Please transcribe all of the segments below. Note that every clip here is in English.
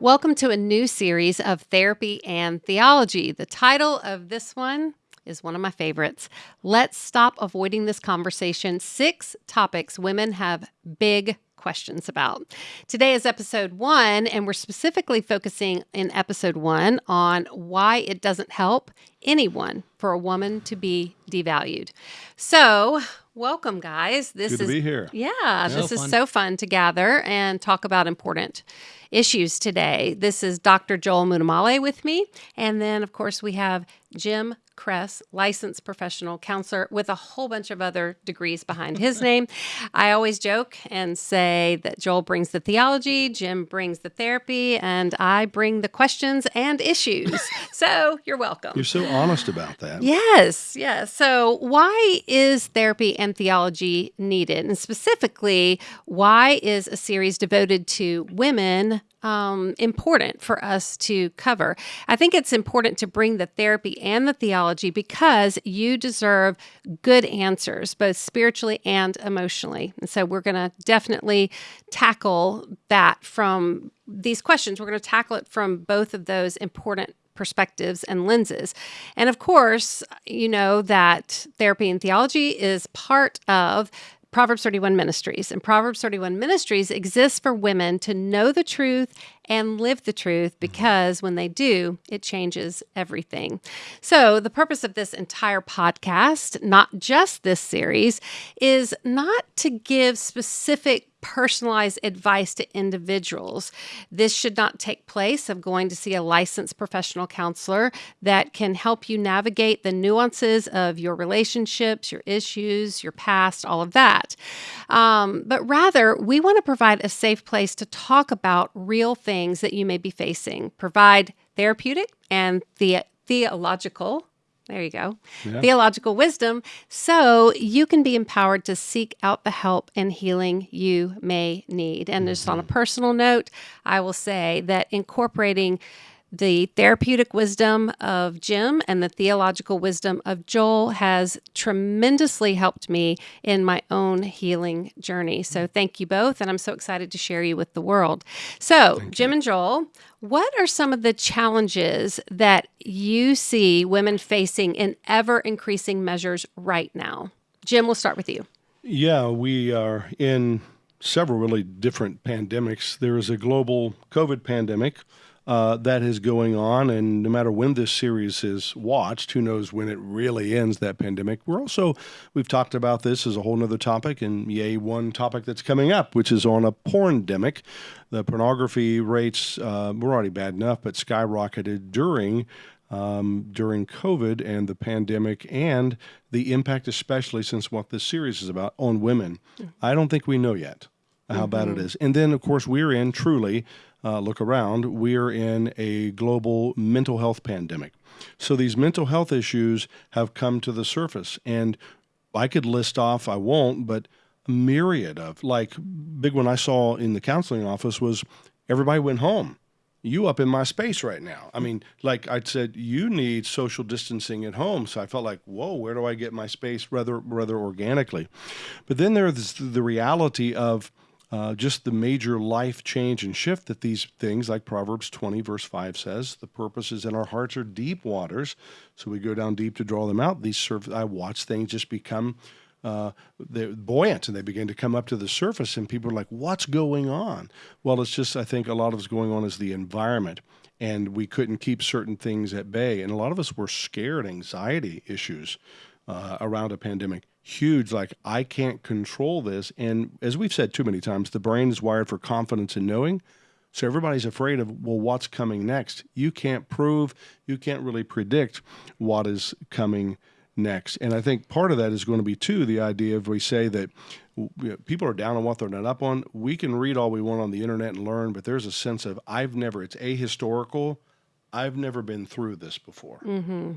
Welcome to a new series of therapy and theology. The title of this one is one of my favorites. Let's stop avoiding this conversation. Six topics women have big questions about. Today is episode one, and we're specifically focusing in episode one on why it doesn't help anyone for a woman to be devalued. So, welcome, guys. This Good is to be here. Yeah, yeah. this so is fun. so fun to gather and talk about important issues today. This is Dr. Joel Muddamalle with me. And then, of course, we have Jim Cress, licensed professional counselor with a whole bunch of other degrees behind his name. I always joke and say that Joel brings the theology, Jim brings the therapy, and I bring the questions and issues. so you're welcome. You're so honest about that. Yes, yes. So, why is therapy and theology needed? And specifically, why is a series devoted to women um, important for us to cover. I think it's important to bring the therapy and the theology because you deserve good answers, both spiritually and emotionally. And so we're going to definitely tackle that from these questions. We're going to tackle it from both of those important perspectives and lenses. And of course, you know that therapy and theology is part of Proverbs 31 Ministries. And Proverbs 31 Ministries exists for women to know the truth and live the truth mm-hmm. because when they do, it changes everything. So, the purpose of this entire podcast, not just this series, is not to give specific personalized advice to individuals. This should not take place of going to see a licensed professional counselor that can help you navigate the nuances of your relationships, your issues, your past, all of that. Um, but rather, we want to provide a safe place to talk about real things that you may be facing, provide therapeutic and the theological there you go. Yeah. Theological wisdom. So you can be empowered to seek out the help and healing you may need. And mm-hmm. just on a mm-hmm. personal note, I will say that incorporating the therapeutic wisdom of Jim and the theological wisdom of Joel has tremendously helped me in my own healing journey. So thank you both. And I'm so excited to share you with the world. So, thank Jim you. and Joel, what are some of the challenges that you see women facing in ever increasing measures right now? Jim, we'll start with you. Yeah, we are in several really different pandemics. There is a global COVID pandemic uh, that is going on. And no matter when this series is watched, who knows when it really ends, that pandemic. We're also, we've talked about this as a whole other topic, and yay, one topic that's coming up, which is on a porn demic. The pornography rates uh, were already bad enough, but skyrocketed during. Um, during COVID and the pandemic, and the impact, especially since what this series is about, on women. Mm-hmm. I don't think we know yet how mm-hmm. bad it mm-hmm. And then, of course, we're in truly uh, look around, we're in a global mental health pandemic. So these mental health issues have come to the surface. And I could list off, I won't, but a myriad of, like, big one I saw in the counseling office was everybody went home. You up in my space right now. I mean, like I said, you need social distancing at home. So I felt like, whoa, where do I get my space rather rather organically? But then there's the reality of uh, just the major life change and shift that these things, like Proverbs 20, verse 5 says, the purposes in our hearts are deep waters. So we go down deep to draw them out. These I watch things just become uh, buoyant and they begin to come up to the surface, and people are like, What's going on? Well, it's just, I think a lot of what's going on is the environment, and we couldn't keep certain things at bay. And a lot of us were scared, anxiety issues uh, around a pandemic huge like i can't control this. And as we've said too many times the brain is wired for confidence and knowing. So everybody's afraid of well what's coming next? You can't prove you can't really predict what is coming next. And i think part of that is going to be too the idea of we say that you know, people are down on what they're not up on. We can read all we want on the internet and learn but there's a sense of i've never it's ahistorical. I've never been through this before. Mm-hmm.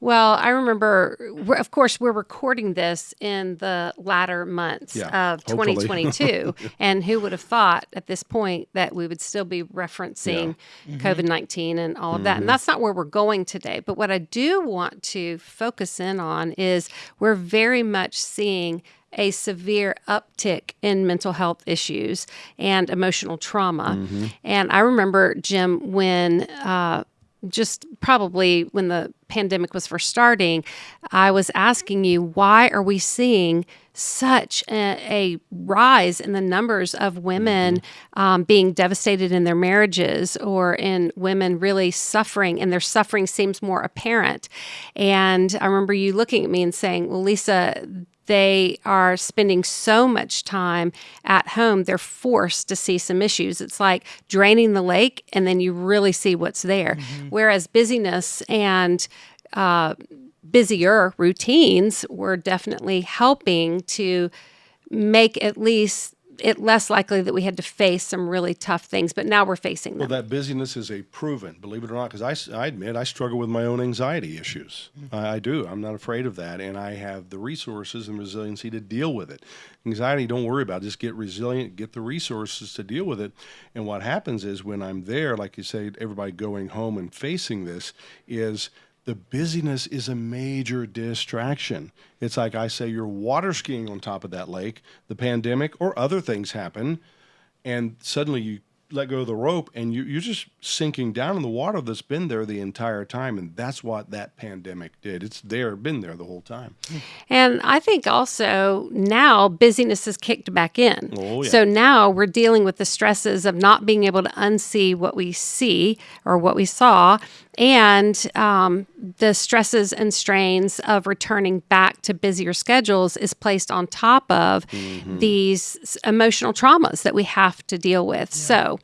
Well, I remember, of course, we're recording this in the latter months Yeah, of hopefully. 2022. and who would have thought at this point that we would still be referencing mm-hmm. COVID 19 and all of that? And mm-hmm. that's not where we're going today. But what I do want to focus in on is we're very much seeing a severe uptick in mental health issues and emotional trauma. Mm-hmm. And I remember, Jim, when uh, just probably when the pandemic was first starting, I was asking you, why are we seeing such a, a rise in the numbers of women um, being devastated in their marriages or in women really suffering, and their suffering seems more apparent? And I remember you looking at me and saying, Well, Lysa, they are spending so much time at home, they're forced to see some issues. It's like draining the lake and then you really see what's there. Whereas busyness and uh, busier routines were definitely helping to make at least it less likely that we had to face some really tough things. But now we're facing them. Well, that busyness is a proven, believe it or not, because I, I admit I struggle with my own anxiety issues. Mm-hmm. I, I do. I'm not afraid of that. And I have the resources and resiliency to deal with it. Anxiety, don't worry about it. Just get resilient, get the resources to deal with it. And what happens is when I'm there, like you say, everybody going home and facing this, is the busyness is a major distraction. It's like I say, you're water skiing on top of that lake, the pandemic or other things happen, and suddenly you let go of the rope and you, you're just sinking down in the water that's been there the entire time. And that's what that pandemic did. It's there, been there the whole time. And I think also now busyness is kicked back in. Oh, yeah. So now we're dealing with the stresses of not being able to unsee what we see or what we saw, and um, the stresses and strains of returning back to busier schedules is placed on top of Mm-hmm. these emotional traumas that we have to deal with. So,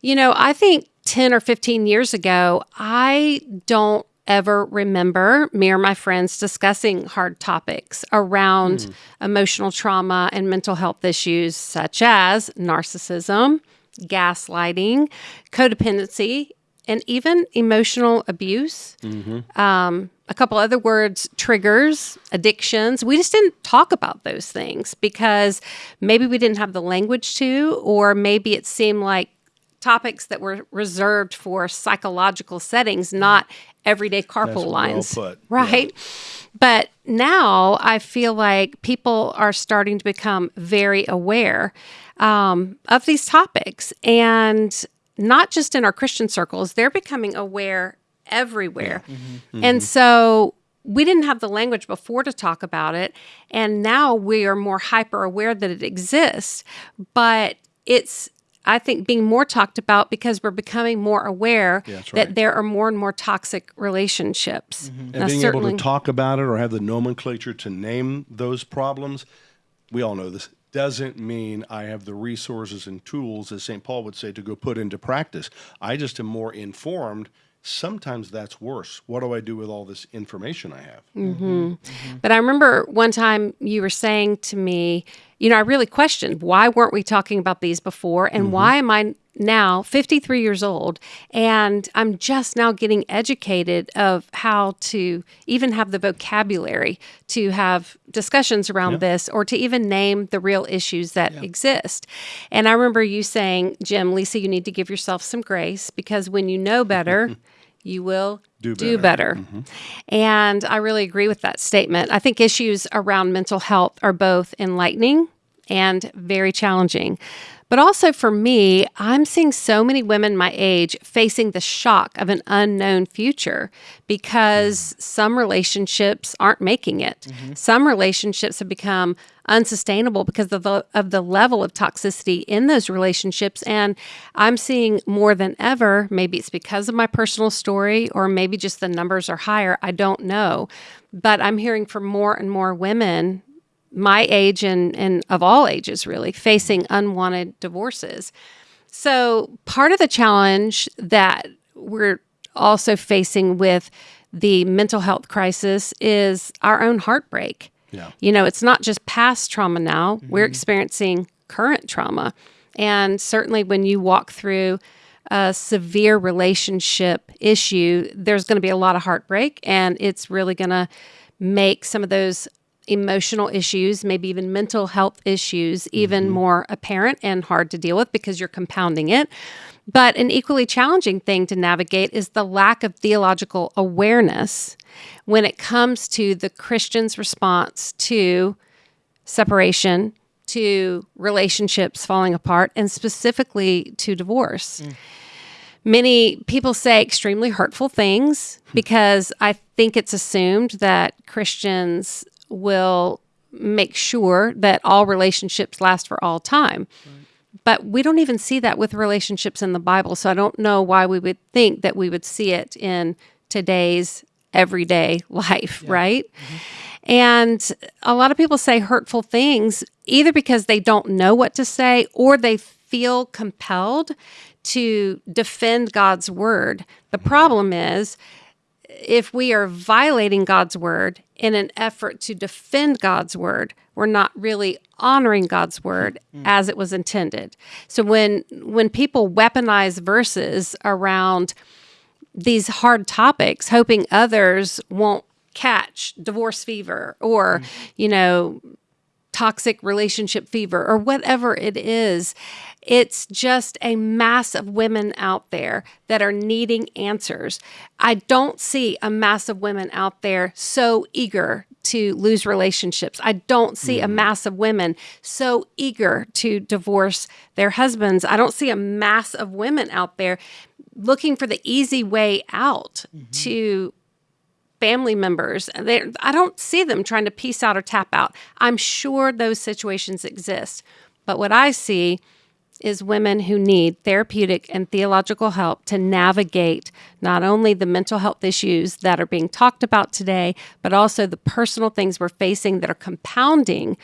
you know, I think 10 or 15 years ago, I don't ever remember me or my friends discussing hard topics around emotional trauma and mental health issues such as narcissism, gaslighting, codependency, and even emotional abuse. Um, a couple other words triggers, addictions. We just didn't talk about those things because maybe we didn't have the language to, or maybe it seemed like topics that were reserved for psychological settings, not everyday carpool well lines. Yeah. Right. But now I feel like people are starting to become very aware um, of these topics. And not just in our Christian circles, they're becoming aware everywhere. And so we didn't have the language before to talk about it. And now we are more hyper aware that it exists. But it's, I think, being more talked about because we're becoming more aware that's that there are more and more toxic relationships. Mm-hmm. And Now, being able to talk about it or have the nomenclature to name those problems, we all know this, doesn't mean I have the resources and tools, as St. Paul would say, to go put into practice. I just am more informed. Sometimes that's worse. What do I do with all this information I have? Mm. But I remember one time you were saying to me, you know, I really questioned why weren't we talking about these before and why am I now 53 years old and I'm just now getting educated of how to even have the vocabulary to have discussions around this or to even name the real issues that exist. And I remember you saying, Jim, Lysa, you need to give yourself some grace because when you know better, you will Do do better. better. Mm-hmm. And I really agree with that statement. I think issues around mental health are both enlightening and very challenging. But also for me, I'm seeing so many women my age facing the shock of an unknown future because mm-hmm. some relationships aren't making it. Mm-hmm. Some relationships have become unsustainable because of the, of the level of toxicity in those relationships. And I'm seeing more than ever, maybe it's because of my personal story or maybe just the numbers are higher. I don't know. But I'm hearing from more and more women my age and, and of all ages really facing unwanted divorces. So, part of the challenge that we're also facing with the mental health crisis is our own heartbreak. Yeah. You know, it's not just past trauma now, we're mm-hmm. experiencing current trauma. And certainly when you walk through a severe relationship issue, there's going to be a lot of heartbreak, and it's really going to make some of those emotional issues, maybe even mental health issues, even mm-hmm. more apparent and hard to deal with because you're compounding it. But an equally challenging thing to navigate is the lack of theological awareness when it comes to the Christian's response to separation, to relationships falling apart, and specifically to divorce. Mm. Many people say extremely hurtful things because I think it's assumed that Christians will make sure that all relationships last for all time. Right. But we don't even see that with relationships in the Bible. So I don't know why we would think that we would see it in today's everyday life, yeah. right? Mm-hmm. And a lot of people say hurtful things either because they don't know what to say or they feel compelled to defend God's word. The problem is if we are violating God's word in an effort to defend God's word, we're not really honoring God's word mm-hmm. as it was intended. So when when people weaponize verses around these hard topics, hoping others won't catch divorce fever or, mm-hmm. you know, toxic relationship fever or whatever it is, it's just a mass of women out there that are needing answers. I don't see a mass of women out there so eager to lose relationships. I don't see mm. a mass of women so eager to divorce their husbands. I don't see a mass of women out there looking for the easy way out mm-hmm. to family members. I don't see them trying to piece out or tap out. I'm sure those situations exist. But what I see is women who need therapeutic and theological help to navigate not only the mental health issues that are being talked about today, but also the personal things we're facing that are compounding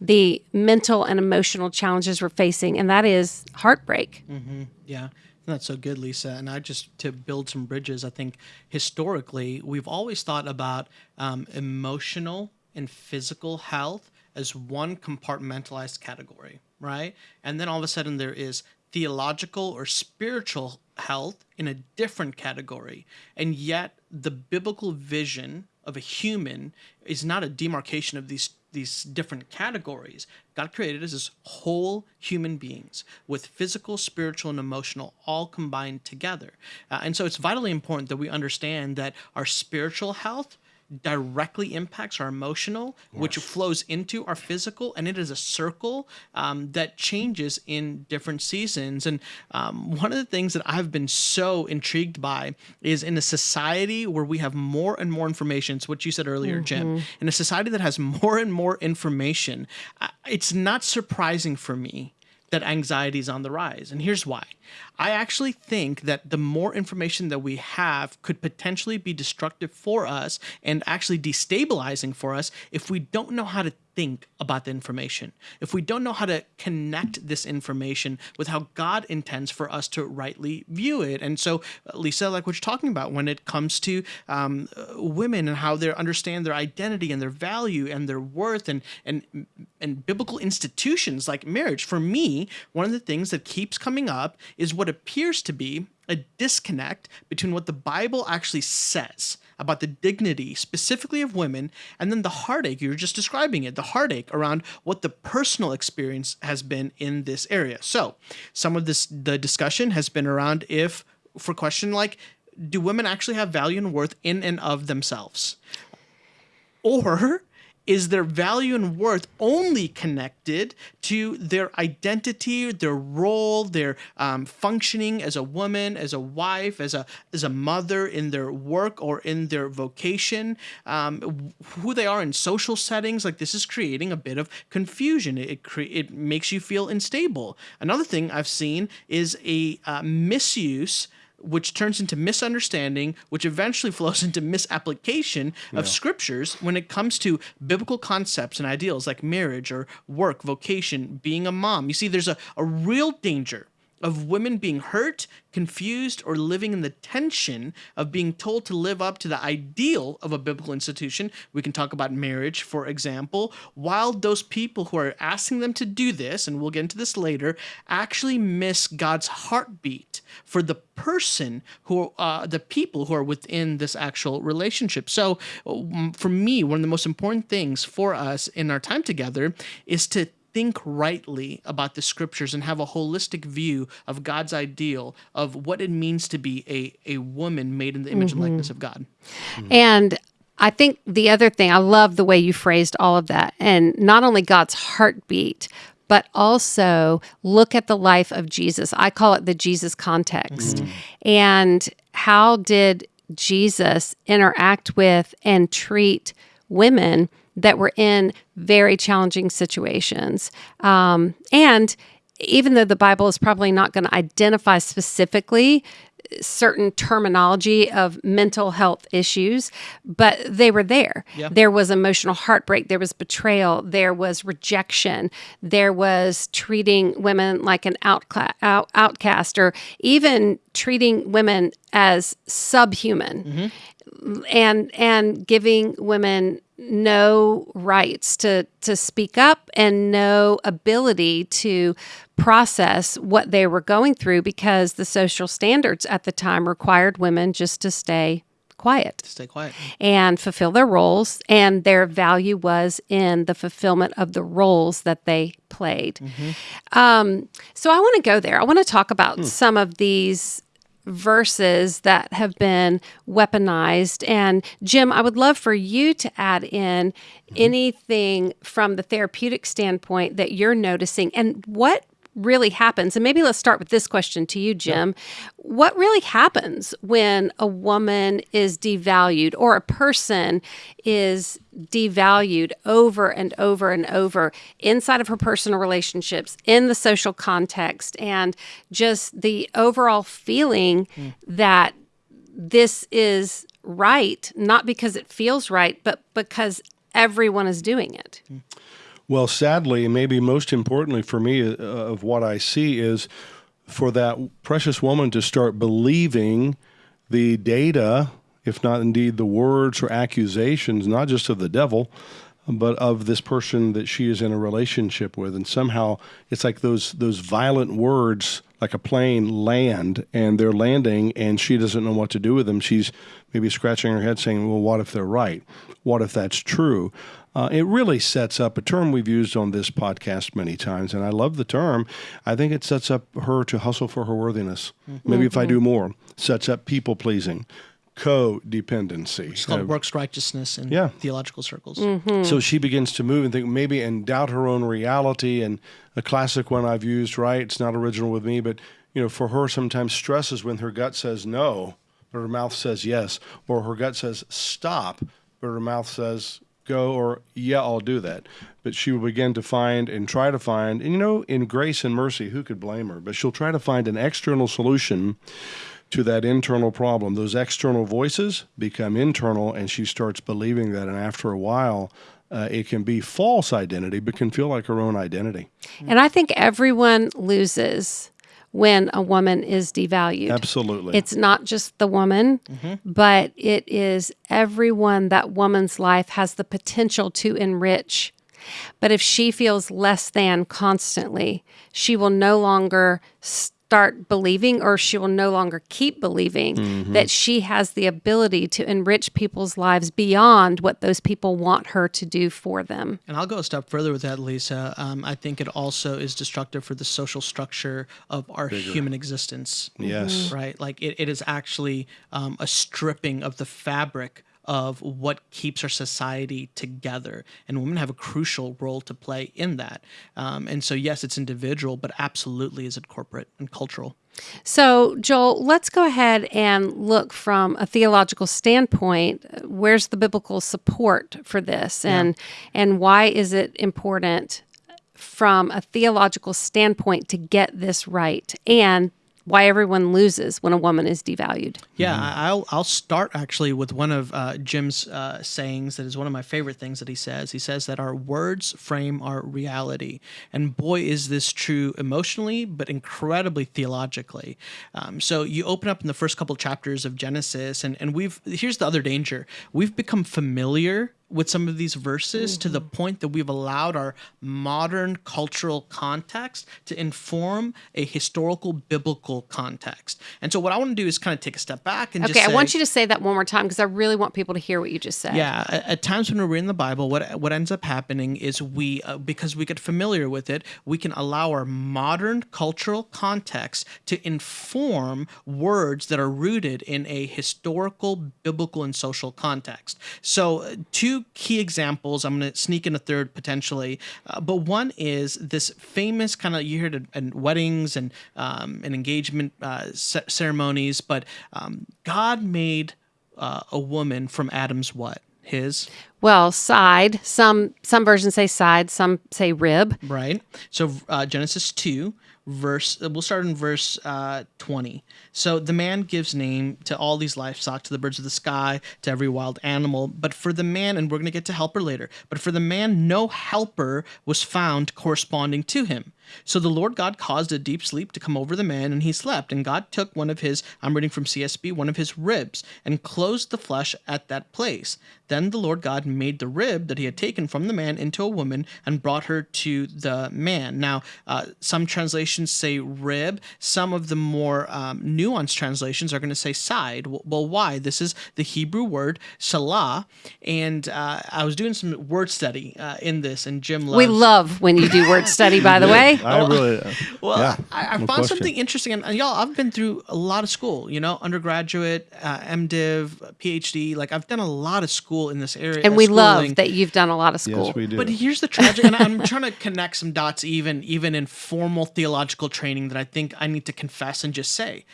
the mental and emotional challenges we're facing, and that is heartbreak. Mm-hmm. Yeah. That's so good, Lysa. And I just to build some bridges, I think historically we've always thought about um, emotional and physical health as one compartmentalized category, right? And then all of a sudden there is theological or spiritual health in a different category. And yet the biblical vision of a human is not a demarcation of these these different categories. God created us as whole human beings with physical, spiritual, and emotional all combined together. Uh, and so it's vitally important that we understand that our spiritual health directly impacts our emotional, which flows into our physical, and it is a circle um, that changes in different seasons. And um, one of the things that I've been so intrigued by is in a society where we have more and more information. It's what you said earlier, mm-hmm. Jim. In a society that has more and more information, it's not surprising for me that anxiety is on the rise. And here's why. I actually think that the more information that we have could potentially be destructive for us and actually destabilizing for us if we don't know how to think about the information, if we don't know how to connect this information with how God intends for us to rightly view it. And so, Lysa, like what you're talking about when it comes to um, women and how they understand their identity and their value and their worth and and and biblical institutions like marriage. For me, one of the things that keeps coming up is what appears to be a disconnect between what the Bible actually says about the dignity specifically of women and then the heartache you were just describing it the heartache around what the personal experience has been in this area. So some of this the discussion has been around if for question like do women actually have value and worth in and of themselves? Or is their value and worth only connected to their identity, their role, their um, functioning as a woman, as a wife, as a as a mother in their work or in their vocation, um, who they are in social settings. Like this is creating a bit of confusion. It it makes you feel unstable. Another thing I've seen is a uh, misuse which turns into misunderstanding, which eventually flows into misapplication of yeah. scriptures when it comes to biblical concepts and ideals like marriage or work, vocation, being a mom. You see, there's a, a real danger of women being hurt, confused, or living in the tension of being told to live up to the ideal of a biblical institution. We can talk about marriage, for example, while those people who are asking them to do this, and we'll get into this later, actually miss God's heartbeat for the person who, uh, the people who are within this actual relationship. So, um, for me, one of the most important things for us in our time together is to think rightly about the scriptures and have a holistic view of God's ideal of what it means to be a, a woman made in the image and mm-hmm. likeness of God. Hmm. And I think the other thing, I love the way you phrased all of that. And not only God's heartbeat, but also look at the life of Jesus. I call it the Jesus context. Hmm. And how did Jesus interact with and treat women that were in very challenging situations? Um, and even though the Bible is probably not going to identify specifically certain terminology of mental health issues, but they were there. Yeah. There was emotional heartbreak, there was betrayal, there was rejection, there was treating women like an outcla- out- outcast, or even treating women as subhuman. And and giving women no rights to to speak up and no ability to process what they were going through because the social standards at the time required women just to stay quiet Stay quiet. and fulfill their roles and their value was in the fulfillment of the roles that they played. Um, so i want to go there. I want to talk about some of these verses that have been weaponized. And jim i would love for you to add in mm-hmm. anything from the therapeutic standpoint that you're noticing. And what really happens. And maybe let's start with this question to you jim. What really happens when a woman is devalued or a person is devalued over and over and over inside of her personal relationships in the social context and just the overall feeling hmm. that this is right not because it feels right but because everyone is doing it hmm. Well, sadly, maybe most importantly for me, uh, of what I see is for that precious woman to start believing the data, if not indeed the words or accusations, not just of the devil, but of this person that she is in a relationship with, and somehow it's like those those violent words, like a plane land, and they're landing, and she doesn't know what to do with them. She's maybe scratching her head, saying, "Well, what if they're right? What if that's true?" Uh, it really sets up a term we've used on this podcast many times, and I love the term. I think it sets up her to hustle for her worthiness. Maybe if I do more, sets up people pleasing, codependency. It's called Uh, works righteousness in Yeah. theological circles. so she begins to move and think maybe and doubt her own reality. And a classic one I've used, right? It's not original with me, but you know, for her, sometimes stress is when her gut says no, but her mouth says yes, or her gut says stop, but her mouth says go, or yeah, I'll do that. But she will begin to find and try to find, and you know, in grace and mercy, who could blame her? But she'll try to find an external solution to that internal problem. Those external voices become internal, and she starts believing that. And after a while, uh, it can be false identity, but can feel like her own identity. and i think everyone loses when a woman is devalued Absolutely. It's not just the woman, mm-hmm. but it is everyone that woman's life has the potential to enrich. But if she feels less than constantly, she will no longer start believing or she will no longer keep believing that she has the ability to enrich people's lives beyond what those people want her to do for them. And I'll go a step further with that, Lysa. Um, I think it also is destructive for the social structure of our human existence. Yes. Right? Like it, it is actually um, a stripping of the fabric of what keeps our society together. And women have a crucial role to play in that. Um, and so, yes, it's individual, but absolutely is it corporate and cultural. So, Joel, let's go ahead and look from a theological standpoint. Where's the biblical support for this, and and why is it important from a theological standpoint to get this right? And why everyone loses when a woman is devalued. Yeah, I- I'll I'll start actually with one of uh, Jim's uh, sayings that is one of my favorite things that he says. He says that our words frame our reality, and boy, is this true emotionally, but incredibly theologically. Um, so you open up in the first couple chapters of Genesis, and and we've here's the other danger: we've become familiar with some of these verses mm-hmm. to the point that we've allowed our modern cultural context to inform a historical biblical context. And so what I want to do is kind of take a step back and okay, say, I want you to say that one more time because I really want people to hear what you just said. Yeah, at, at times when we're reading the Bible, what what ends up happening is we uh, because we get familiar with it, we can allow our modern cultural context to inform words that are rooted in a historical, biblical, and social context. So, uh, two key examples. I'm going to sneak in a third potentially, uh, but one is this famous kind of you hear it in weddings and um, and engagement uh, ceremonies. But um, God made uh, a woman from Adam's what his well side some some versions say side some say rib right so uh, genesis 2 verse we'll start in verse uh, 20 so the man gives name to all these livestock to the birds of the sky to every wild animal but for the man and we're going to get to helper later but for the man no helper was found corresponding to him so the Lord God caused a deep sleep to come over the man, and he slept. And God took one of his, I'm reading from CSB, one of his ribs, and closed the flesh at that place. Then the Lord God made the rib that he had taken from the man into a woman and brought her to the man. Now, uh, some translations say rib. Some of the more um, nuanced translations are going to say side. Well, why? This is the Hebrew word tsela. And uh, I was doing some word study uh, in this, and Jim loves. We love when you do word study, by the way. I really. Uh, well, yeah, I, I no found question. something interesting, and, and, y'all, I've been through a lot of school. You know, undergraduate, uh, MDiv, PhD. Like I've done a lot of school in this area, and we schooling. love that you've done a lot of school. Yes, we do. But here's the tragic, and I'm trying to connect some dots, even even in formal theological training, that I think I need to confess and just say,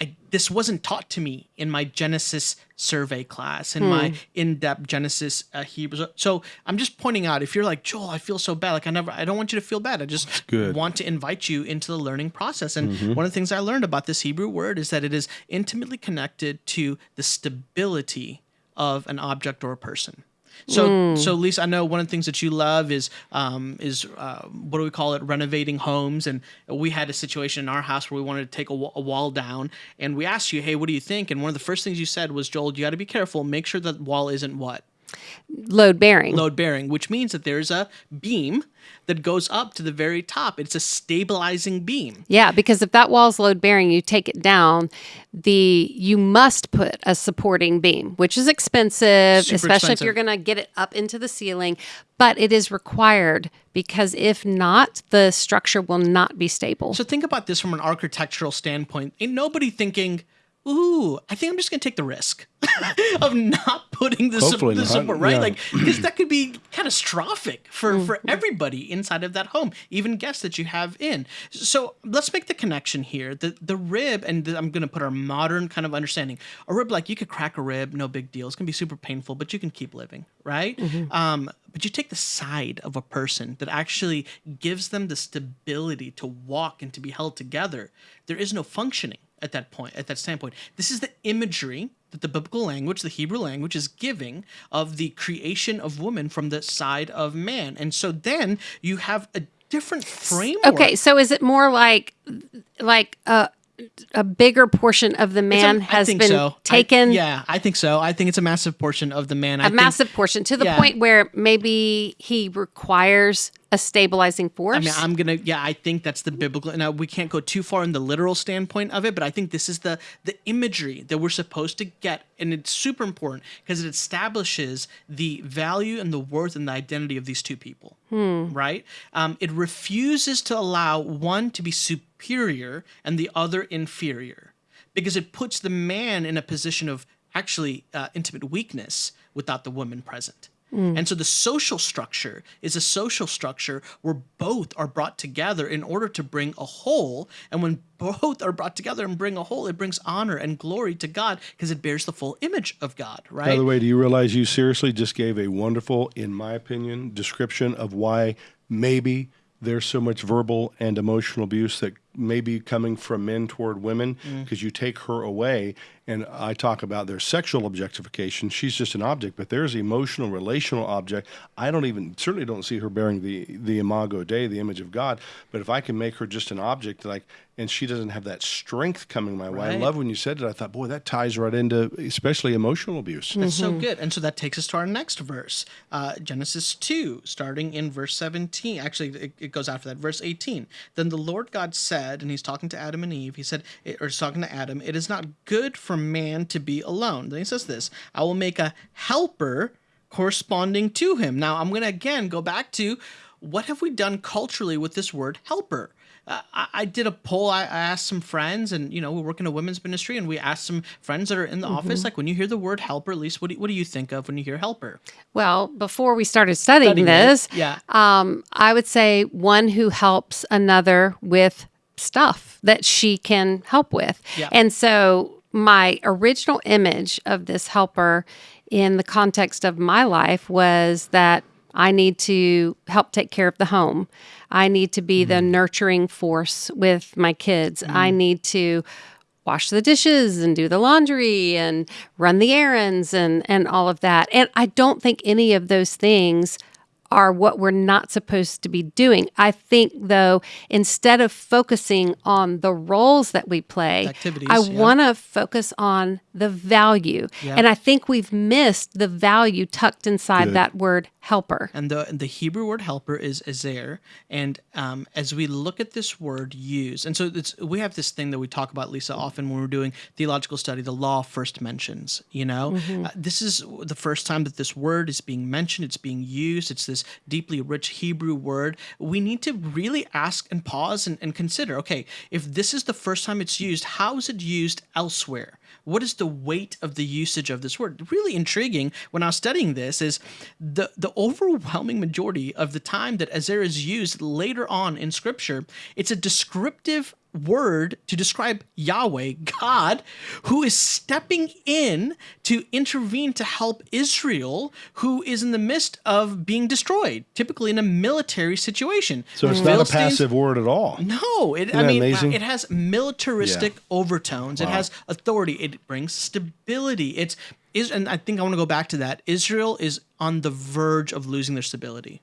I, this wasn't taught to me in my Genesis survey class, in hmm. my in-depth Genesis uh, Hebrew. So I'm just pointing out if you're like Joel, I feel so bad. Like I never, I don't want you to feel bad. I just want to invite you into the learning process. And mm-hmm. one of the things I learned about this Hebrew word is that it is intimately connected to the stability of an object or a person. So, mm. so Lysa, I know one of the things that you love is um, is uh, what do we call it? Renovating homes, and we had a situation in our house where we wanted to take a, a wall down, and we asked you, "Hey, what do you think?" And one of the first things you said was, "Joel, you got to be careful. Make sure that wall isn't what." Load bearing. Load bearing, which means that there's a beam that goes up to the very top. It's a stabilizing beam. Yeah, because if that wall's load bearing, you take it down, the you must put a supporting beam, which is expensive, Super especially expensive. if you're going to get it up into the ceiling, but it is required because if not, the structure will not be stable. So think about this from an architectural standpoint. Ain't nobody thinking ooh, I think I'm just gonna take the risk of not putting the, su- the support, right? Yeah. Like, because that could be catastrophic for mm. for everybody inside of that home, even guests that you have in. So let's make the connection here. The the rib, and the, I'm gonna put our modern kind of understanding. A rib, like you could crack a rib, no big deal. It's gonna be super painful, but you can keep living, right? Mm-hmm. Um, but you take the side of a person that actually gives them the stability to walk and to be held together. There is no functioning at that point, at that standpoint. This is the imagery that the biblical language, the Hebrew language, is giving of the creation of woman from the side of man. And so then you have a different framework. Okay, so is it more like like uh a bigger portion of the man a, has been so. taken. I, yeah, I think so. I think it's a massive portion of the man. A massive portion to the yeah. point where maybe he requires a stabilizing force. I mean, I'm gonna. Yeah, I think that's the biblical. Now we can't go too far in the literal standpoint of it, but I think this is the the imagery that we're supposed to get, and it's super important because it establishes the value and the worth and the identity of these two people. Hmm. Right? Um, it refuses to allow one to be superior and the other inferior because it puts the man in a position of actually uh, intimate weakness without the woman present. Mm. And so the social structure is a social structure where both are brought together in order to bring a whole. And when both are brought together and bring a whole, it brings honor and glory to God because it bears the full image of God, right? By the way, do you realize you seriously just gave a wonderful, in my opinion, description of why maybe there's so much verbal and emotional abuse that maybe coming from men toward women Mm. because you take her away. And I talk about their sexual objectification. She's just an object, but there's emotional, relational object. I don't even certainly don't see her bearing the the imago Dei, the image of God. But if I can make her just an object, like, and she doesn't have that strength coming my way. I love when you said it. I thought, boy, that ties right into especially emotional abuse. That's so good. And so that takes us to our next verse, uh, Genesis 2, starting in verse 17. Actually, it, it goes after that, verse 18. Then the Lord God said, and he's talking to Adam and Eve, he said, or he's talking to Adam, it is not good for man to be alone. Then he says this I will make a helper corresponding to him. Now, I'm going to again go back to what have we done culturally with this word helper? Uh, I, I did a poll. I, I asked some friends, and you know, we work in a women's ministry, and we asked some friends that are in the office, like, when you hear the word helper, at least, what do, what do you think of when you hear helper? Well, before we started studying, Studying it, this, yeah. um, I would say one who helps another with stuff that she can help with. Yeah. And so my original image of this helper in the context of my life was that I need to help take care of the home. I need to be the mm. nurturing force with my kids. I mm. need to wash the dishes and do the laundry and run the errands and and all of that. And I don't think any of those things are what we're not supposed to be doing. I think though instead of focusing on the roles that we play, Activities, I yeah. want to focus on the value. Yeah. And I think we've missed the value tucked inside Good. that word helper. And the the Hebrew word helper is ezer. And um, as we look at this word used, and so it's we have this thing that we talk about, Lysa, often when we're doing theological study. The law first mentions. You know, uh, this is the first time that this word is being mentioned. It's being used. It's this deeply rich Hebrew word. We need to really ask and pause and, and consider. Okay, if this is the first time it's used, how is it used elsewhere? What is the weight of the usage of this word? Really intriguing when I was studying this is the the overwhelming majority of the time that Ezer is used later on in scripture, it's a descriptive word to describe Yahweh, God, who is stepping in to intervene to help Israel, who is in the midst of being destroyed, typically in a military situation. So it's not a passive word at all. no, it, I mean, amazing? it has militaristic overtones. It has authority. It brings stability. It's is, and I think I want to go back to that. Israel is on the verge of losing their stability.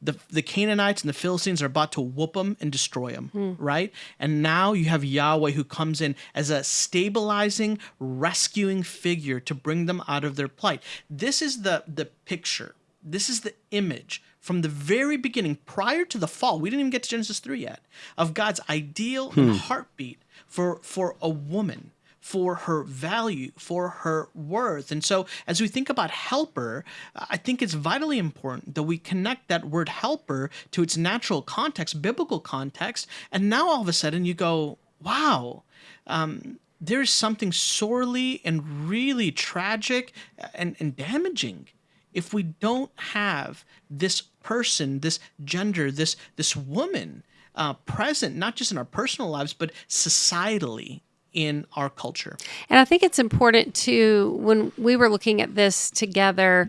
The, the Canaanites and the Philistines are about to whoop them and destroy them, hmm. right? And now you have Yahweh who comes in as a stabilizing, rescuing figure to bring them out of their plight. This is the the picture. This is the image from the very beginning, prior to the fall. We didn't even get to Genesis 3 yet, of God's ideal and hmm. heartbeat for, for a woman, for her value, for her worth. And so, as we think about helper, I think it's vitally important that we connect that word helper to its natural context, biblical context. And now all of a sudden you go, wow, um, there's something sorely and really tragic and, and damaging if we don't have this person, this gender, this this woman uh, present, not just in our personal lives, but societally in our culture. And I think it's important to, when we were looking at this together,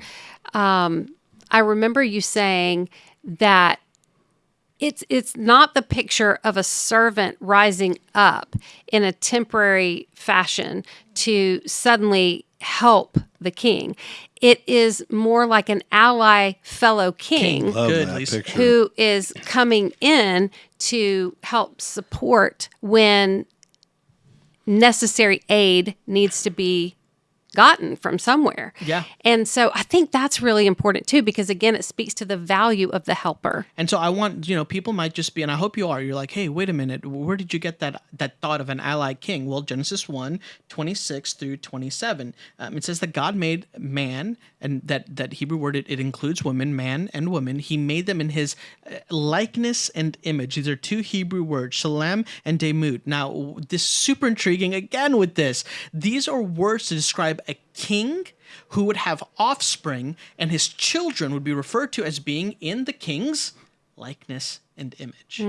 um, I remember you saying that it's it's not the picture of a servant rising up in a temporary fashion to suddenly help the king. It is more like an ally fellow king, Love Good, that Lysa. picture. who is coming in to help support when necessary aid needs to be gotten from somewhere. Yeah. And so I think that's really important too, because again, it speaks to the value of the helper. And so I want, you know, people might just be, and I hope you are, you're like, hey, wait a minute, where did you get that that thought of an ally king? Well, Genesis 1, 26 through 27. Um, it says that God made man, and that, that Hebrew word, it, it includes women, man and woman. He made them in his uh, likeness and image. These are two Hebrew words, tselem and demut. Now, this is super intriguing again with this. These are words to describe a king who would have offspring, and his children would be referred to as being in the king's likeness and image.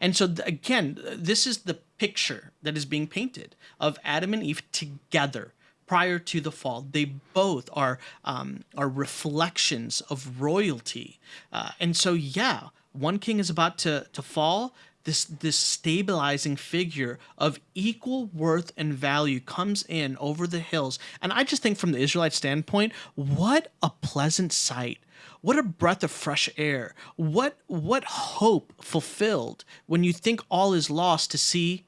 And so, again, this is the picture that is being painted of Adam and Eve together prior to the fall. They both are um, are reflections of royalty, uh, and so yeah, one king is about to to fall. This this stabilizing figure of equal worth and value comes in over the hills. And I just think from the Israelite standpoint, what a pleasant sight. What a breath of fresh air. What what hope fulfilled when you think all is lost to see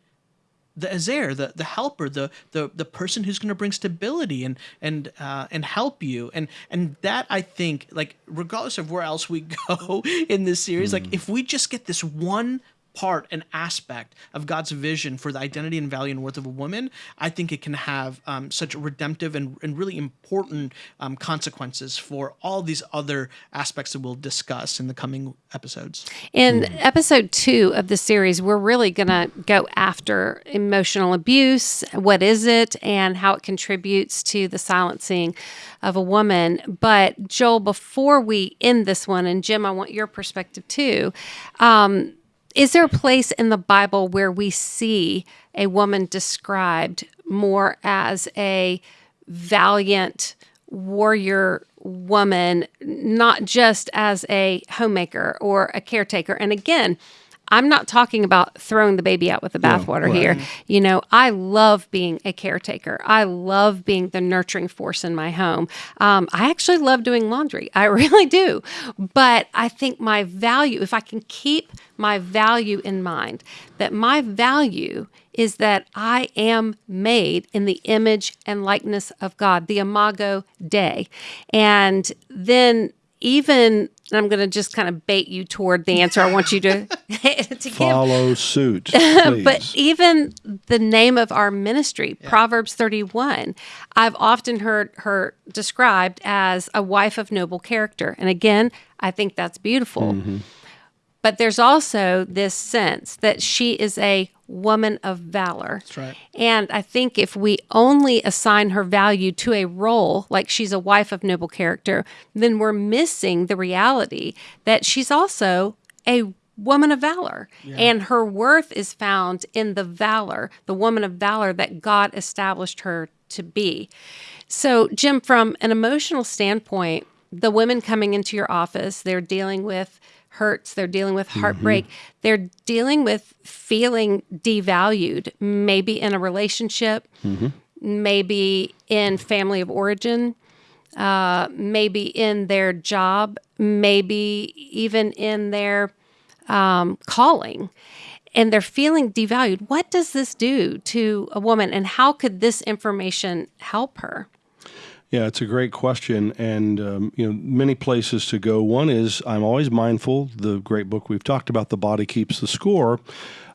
the ezer, the the helper, the the the person who's going to bring stability and and uh, and help you, and and that I think, like regardless of where else we go in this series, mm. like if we just get this one part and aspect of God's vision for the identity and value and worth of a woman, I think it can have um, such redemptive and, and really important um, consequences for all these other aspects that we'll discuss in the coming episodes. In mm. episode two of the series, we're really going to go after emotional abuse. What is it and how it contributes to the silencing of a woman. But Joel, before we end this one, and Jim, I want your perspective too. Um, is there a place in the Bible where we see a woman described more as a valiant warrior woman, not just as a homemaker or a caretaker? And again, I'm not talking about throwing the baby out with the bathwater no, right. here. You know, I love being a caretaker. I love being the nurturing force in my home. Um, I actually love doing laundry. I really do. But I think my value, if I can keep my value in mind, that my value is that I am made in the image and likeness of God, the Imago Dei. And then even I'm going to just kind of bait you toward the answer. I want you to, to follow give. suit. but even the name of our ministry, yeah. Proverbs 31, I've often heard her described as a wife of noble character. And again, I think that's beautiful. Mm-hmm. But there's also this sense that she is a woman of valor. That's right. And I think if we only assign her value to a role, like she's a wife of noble character, then we're missing the reality that she's also a woman of valor. Yeah. And her worth is found in the valor, the woman of valor that God established her to be. So, Jim, from an emotional standpoint, the women coming into your office, they're dealing with hurts, they're dealing with heartbreak, mm-hmm. they're dealing with feeling devalued, maybe in a relationship, mm-hmm. maybe in family of origin, uh, maybe in their job, maybe even in their um, calling. And they're feeling devalued. What does this do to a woman, and how could this information help her? Yeah, it's a great question, and um, you know many places to go. One is I'm always mindful. The great book we've talked about, the body keeps the score,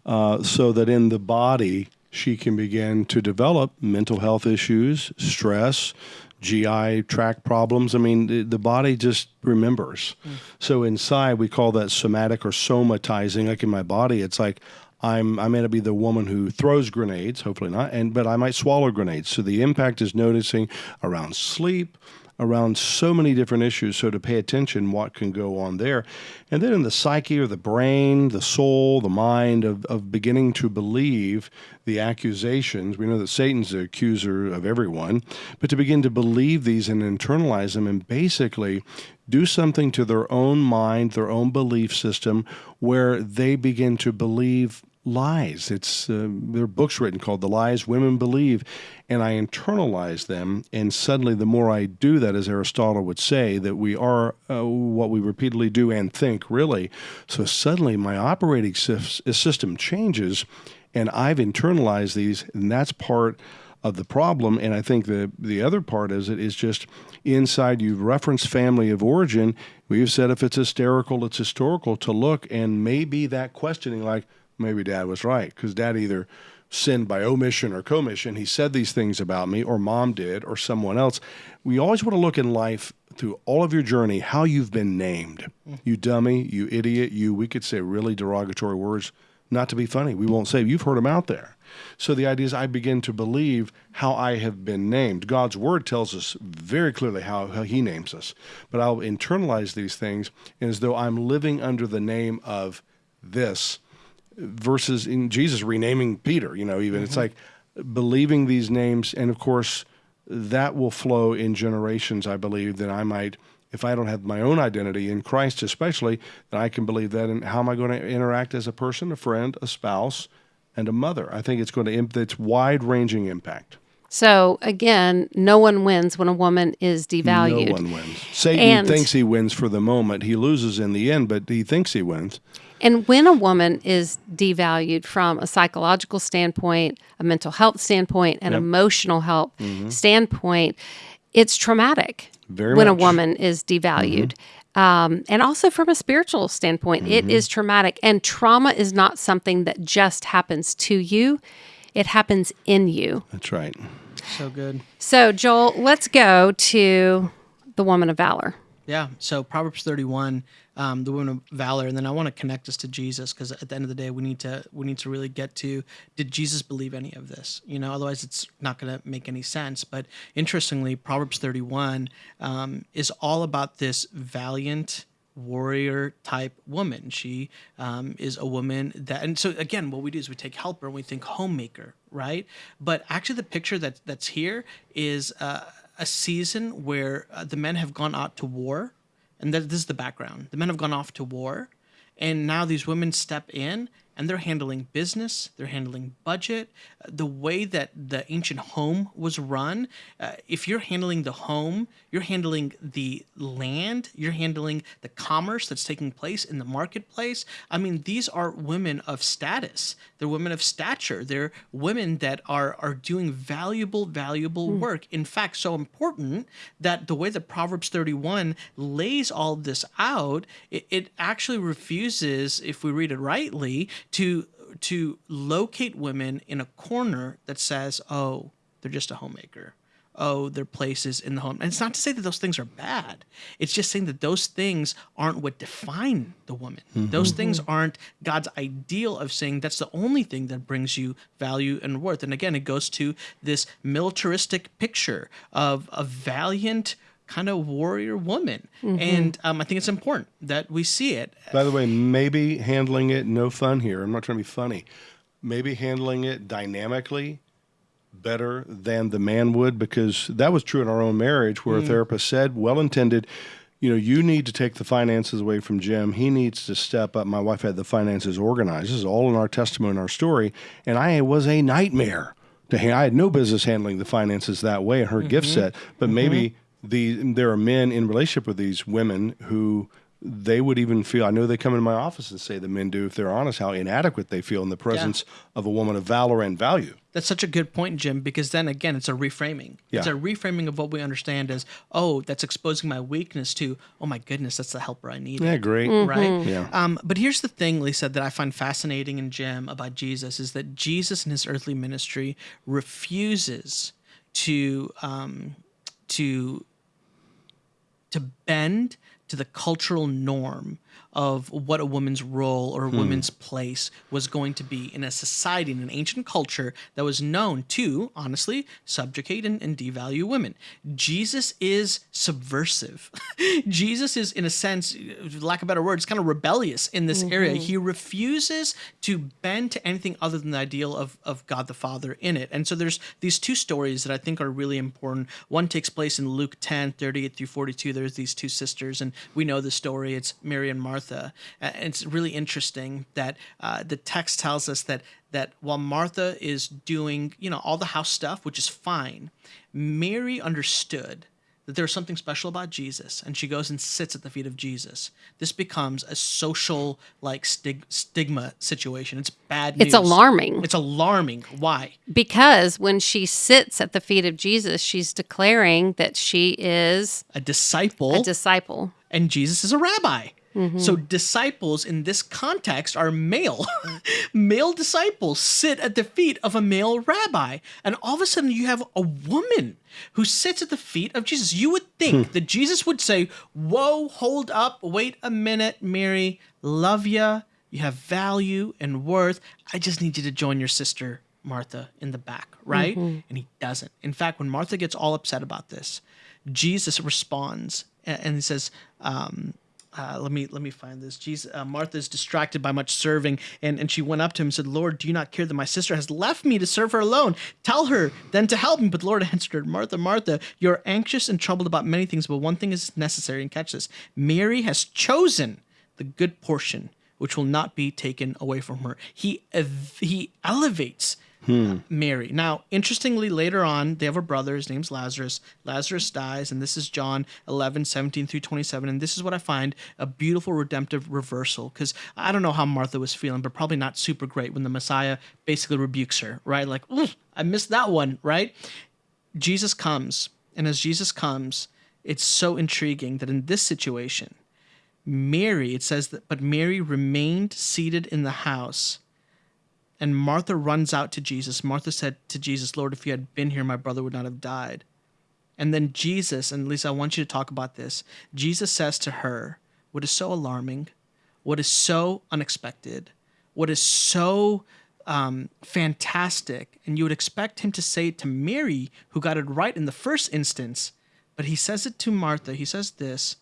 uh, so that in the body she can begin to develop mental health issues, stress, GI tract problems. I mean, the, the body just remembers. Mm. So inside, we call that somatic or somatizing. Like in my body, it's like I'm I may not be the woman who throws grenades, hopefully not, and but I might swallow grenades. So the impact is noticing around sleep, around so many different issues. So to pay attention, what can go on there, and then in the psyche or the brain, the soul, the mind of of beginning to believe the accusations. We know that Satan's the accuser of everyone, but to begin to believe these and internalize them, and basically do something to their own mind, their own belief system, where they begin to believe lies. It's uh, there are books written called "The Lies Women Believe," and I internalize them. And suddenly, the more I do that, as Aristotle would say, that we are uh, what we repeatedly do and think, really. So suddenly, my operating system changes, and I've internalized these, and that's part of the problem. And I think the the other part is it is just inside. You reference family of origin. We've said if it's hysterical, it's historical to look, and maybe that questioning, like maybe dad was right because dad either sinned by omission or commission. He said these things about me, or mom did, or someone else. We always want to look in life through all of your journey how you've been named. Mm. You dummy, you idiot, you, we could say really derogatory words, not to be funny. We won't say, you've heard them out there. So the idea is I begin to believe how I have been named. God's word tells us very clearly how, how he names us. But I'll internalize these things as though I'm living under the name of this versus in Jesus renaming Peter, you know, even mm-hmm. it's like believing these names. And of course, that will flow in generations, I believe, that I might if I don't have my own identity in Christ, especially, then I can believe that. And how am I going to interact as a person, a friend, a spouse, and a mother? I think it's going to imp- it's wide ranging impact. So again, no one wins when a woman is devalued. No one wins. Satan And- thinks he wins for the moment. He loses in the end, but he thinks he wins. And when a woman is devalued from a psychological standpoint, a mental health standpoint, an emotional health standpoint, it's traumatic. Very when much. A woman is devalued. Um, and also from a spiritual standpoint, it Mm-hmm. is traumatic. And trauma is not something that just happens to you, it happens in you. That's right. So good. So, Joel, let's go to the woman of valor. Yeah. So Proverbs 31, um, the woman of valor, and then I want to connect us to Jesus because at the end of the day, we need to we need to really get to did Jesus believe any of this? You know, otherwise it's not going to make any sense. But interestingly, Proverbs 31 um, is all about this valiant warrior type woman. She um, is a woman that, and so again, what we do is we take helper and we think homemaker, right? But actually, the picture that that's here is uh, a season where uh, the men have gone out to war, and this is the background. The men have gone off to war, and now these women step in and they're handling business, they're handling budget, uh, the way that the ancient home was run. Uh, if you're handling the home, you're handling the land, you're handling the commerce that's taking place in the marketplace. I mean, these are women of status. They're women of stature. They're women that are are doing valuable, valuable work. In fact, so important that the way that Proverbs 31 lays all this out, it, it actually refuses, if we read it rightly, to to locate women in a corner that says, "Oh, they're just a homemaker." Oh, their places in the home. And it's not to say that those things are bad. It's just saying that those things aren't what define the woman. Mm-hmm. Those things aren't God's ideal of saying that's the only thing that brings you value and worth. And again, it goes to this militaristic picture of a valiant kind of warrior woman. Mm-hmm. And um, I think it's important that we see it. By the way, maybe handling it, no fun here. I'm not trying to be funny. Maybe handling it dynamically better than the man would, because that was true in our own marriage where a mm. therapist said, well intended, you know, you need to take the finances away from Jim. He needs to step up. My wife had the finances organized. This is all in our testimony and our story. And I was a nightmare to ha- I had no business handling the finances that way in her gift mm-hmm. set. But maybe mm-hmm. The there are men in relationship with these women who they would even feel I know they come into my office and say the men do if they're honest how inadequate they feel in the presence of a woman of valor and value. That's such a good point, Jim, because then again, it's a reframing. It's a reframing of what we understand as, oh, that's exposing my weakness to, oh my goodness, that's the helper I need. Yeah, great. Right. Yeah. Um, but here's the thing, Lysa, that I find fascinating in Jim about Jesus is that Jesus in his earthly ministry refuses to um, to to bend to the cultural norm of what a woman's role or a hmm. woman's place was going to be in a society in an ancient culture that was known to honestly subjugate and, and devalue women. Jesus is subversive. Jesus is in a sense lack of better words kind of rebellious in this area. Mm-hmm. He refuses to bend to anything other than the ideal of, of god the father in it. And so there's these two stories that i think are really important. One takes place in luke 10 38 through 42 there's these two sisters and we know the story. It's mary and martha and it's really interesting that uh, the text tells us that that while martha is doing you know all the house stuff which is fine mary understood that there's something special about Jesus, and she goes and sits at the feet of Jesus. This becomes a social like stig- stigma situation. It's bad news. It's alarming. It's alarming. Why? Because when she sits at the feet of Jesus, she's declaring that she is A disciple a disciple. and Jesus is a rabbi. So disciples in this context are male. male disciples sit at the feet of a male rabbi. And all of a sudden you have a woman who sits at the feet of Jesus. You would think that Jesus would say, "Whoa, hold up, wait a minute, Mary, love ya. You have value and worth. I just need you to join your sister Martha in the back, right?" And he doesn't. In fact, when Martha gets all upset about this, Jesus responds and he says, um, uh, let me let me find this. Jesus, uh, Martha is distracted by much serving, and, and she went up to him and said, "Lord, do you not care that my sister has left me to serve her alone? Tell her then to help me." But the Lord answered her, "Martha, Martha, you're anxious and troubled about many things, but one thing is necessary." And catch this: Mary has chosen the good portion, which will not be taken away from her. He ev- he elevates Hmm. Mary. Now, interestingly, later on, they have a brother. His name's Lazarus. Lazarus dies, and this is John 11, 17 through 27. And this is what I find a beautiful redemptive reversal. Because I don't know how Martha was feeling, but probably not super great when the Messiah basically rebukes her, right? Like, "Ooh, I missed that one, right? Jesus comes. And as Jesus comes, it's so intriguing that in this situation, Mary, it says that, but Mary remained seated in the house. And Martha runs out to Jesus. Martha said to Jesus, Lord, if you had been here, my brother would not have died. And then Jesus, and Lysa, I want you to talk about this. Jesus says to her, what is so alarming, what is so unexpected, what is so um, fantastic, and you would expect him to say it to Mary, who got it right in the first instance, but he says it to Martha. He says this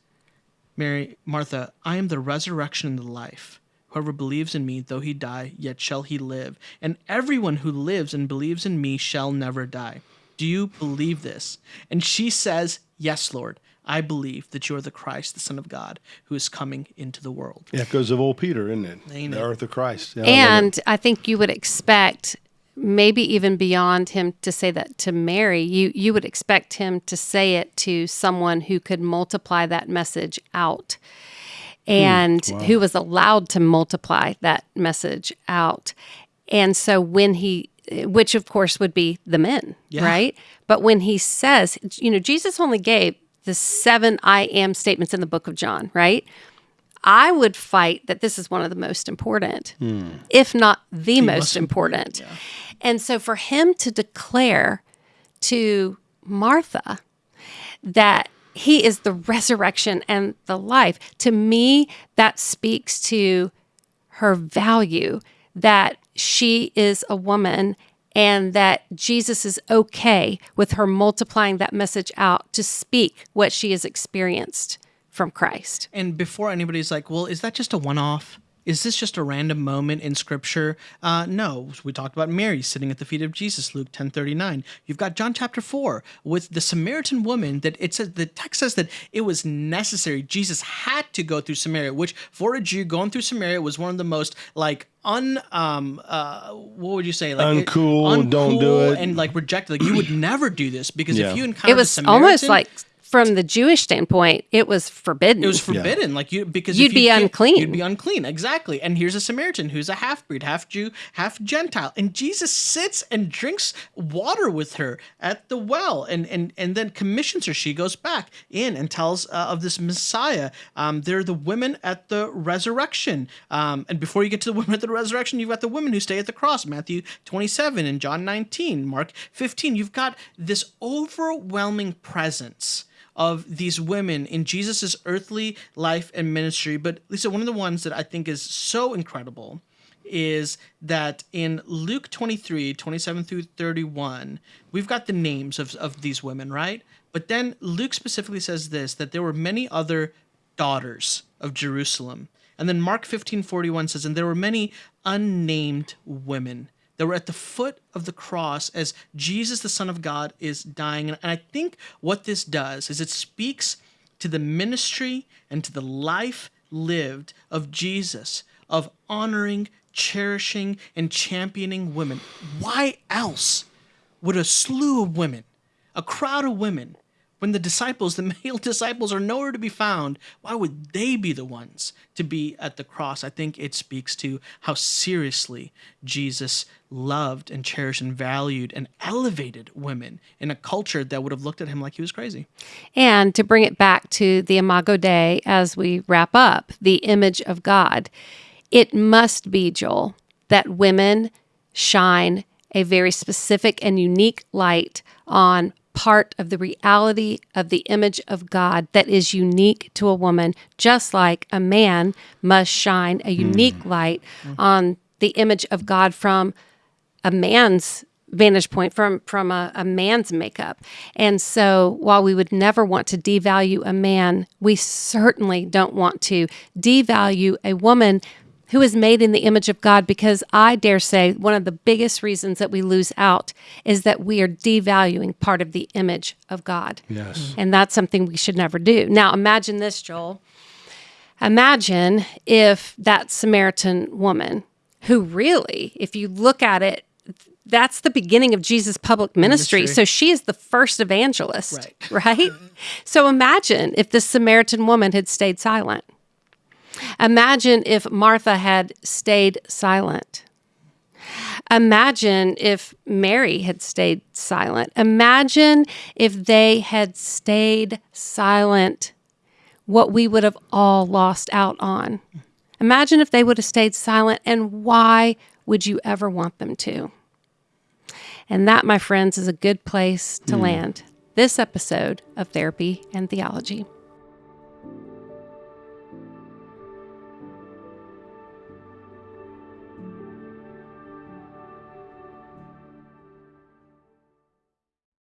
Mary, Martha, I am the resurrection and the life. Whoever believes in me, though he die, yet shall he live. And everyone who lives and believes in me shall never die. Do you believe this? And she says, Yes, Lord. I believe that you are the Christ, the Son of God, who is coming into the world. Yeah, Echoes of old Peter, isn't it? Ain't the it? earth of Christ. Yeah, I. And I think you would expect maybe even beyond him to say that to Mary, you you would expect him to say it to someone who could multiply that message out Hmm. and who was allowed to multiply that message out. And so when he which of course would be the men, Yeah. right? But when he says, you know, Jesus only gave the seven I am statements in the book of John, right? I would fight that this is one of the most important, hmm. if not the, most, most important. And so for him to declare to Martha that he is the resurrection and the life, to me, that speaks to her value that she is a woman and that Jesus is okay with her multiplying that message out to speak what she has experienced from Christ. And before anybody's like, well, is that just a one off? Is this just a random moment in scripture? Uh, no. We talked about Mary sitting at the feet of Jesus, Luke 10 39. You've got John chapter 4 with the Samaritan woman that it says the text says that it was necessary. Jesus had to go through Samaria, which for a Jew going through Samaria was one of the most like un um uh what would you say like it- Uncool, don't do it. and like rejected like you would never do this because Yeah. if you encounter It was a almost like, from the Jewish standpoint, it was forbidden. it was forbidden, like you because You'd if you be unclean. You'd be unclean, exactly. And here's a Samaritan who's a half breed, half Jew, half Gentile, and Jesus sits and drinks water with her at the well, and and and then commissions her. She goes back in and tells uh, of this Messiah. Um, they're the women at the resurrection. Um, and before you get to the women at the resurrection, you've got the women who stay at the cross. Matthew 27 and John 19, Mark 15. You've got this overwhelming presence of these women in Jesus' earthly life and ministry. But Lysa, one of the ones that I think is so incredible is that in Luke 23, 27 through 31, we've got the names of, of these women, right? But then Luke specifically says this that there were many other daughters of Jerusalem. And then Mark 15, 41 says, and there were many unnamed women that were at the foot of the cross as Jesus, the Son of God, is dying. And I think what this does is it speaks to the ministry and to the life lived of Jesus, of honoring, cherishing, and championing women. Why else would a slew of women, a crowd of women, when the disciples, the male disciples, are nowhere to be found, why would they be the ones to be at the cross? I think it speaks to how seriously Jesus loved and cherished and valued and elevated women in a culture that would have looked at him like he was crazy. And to bring it back to the Imago Dei as we wrap up, the image of God, it must be, Joel, that women shine a very specific and unique light on part of the reality of the image of God that is unique to a woman, just like a man must shine a hmm. unique light on the image of God from a man's vantage point from from a, a, man's makeup. And so while we would never want to devalue a man we certainly don't want to devalue a woman who is made in the image of god because i dare say one of the biggest reasons that we lose out is that we are devaluing part of the image of god yes mm-hmm. and that's something we should never do now imagine this joel imagine if that samaritan woman who really if you look at it that's the beginning of Jesus' public ministry. ministry. So she is the first evangelist, right? right? Mm-hmm. so imagine if this Samaritan woman had stayed silent. Imagine if Martha had stayed silent. Imagine if Mary had stayed silent. Imagine if they had stayed silent, what we would have all lost out on. Imagine if they would have stayed silent, and why would you ever want them to? And that, my friends, is a good place to mm. land this episode of Therapy and Theology.